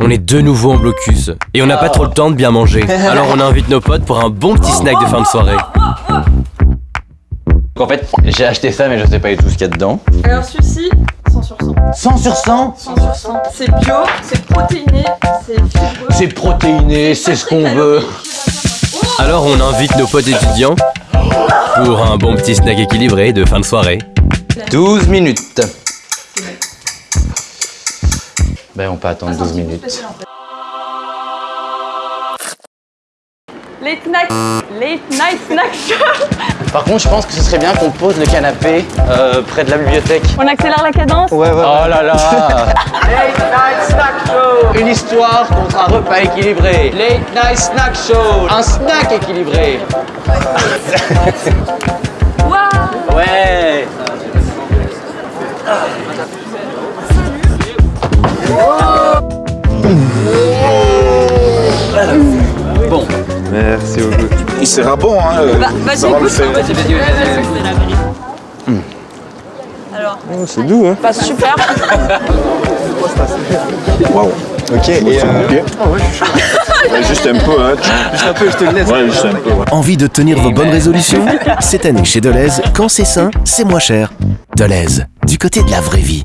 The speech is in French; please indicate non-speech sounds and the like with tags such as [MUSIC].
On est de nouveau en blocus et on n'a pas trop le temps de bien manger. [LAUGHS] Alors on invite nos potes pour un bon petit snack de fin de soirée. En fait, j'ai acheté ça, mais je sais pas du tout ce qu'il y a dedans. Alors celui-ci, 100 sur 100. 100 sur 100 100 sur 100. C'est bio, c'est protéiné, c'est fibreux. C'est protéiné, c'est ce qu'on veut. Alors on invite nos potes étudiants pour un bon petit snack équilibré de fin de soirée. 12 minutes. Ben, on peut attendre 12 minutes. Late night, late night snack show. Par contre, je pense que ce serait bien qu'on pose le canapé euh, près de la bibliothèque. On accélère la cadence Ouais, ouais, Oh là là Late Night Snack Show Une histoire contre un repas équilibré. Late Night Snack Show Un snack équilibré. [LAUGHS] Bon. Merci beaucoup. Il sera bon, hein. euh, Bah, vas-y, ça va le écoute. faire. Alors, Oh, c'est doux, hein. pas super. [LAUGHS] Waouh. Ok, et euh... Ouais, juste un peu, hein. Juste un peu, je te le laisse. Ouais, juste un peu, ouais. Envie de tenir vos bonnes résolutions? [LAUGHS] Cette année chez Deleuze, quand c'est sain, c'est moins cher. Deleuze, du côté de la vraie vie.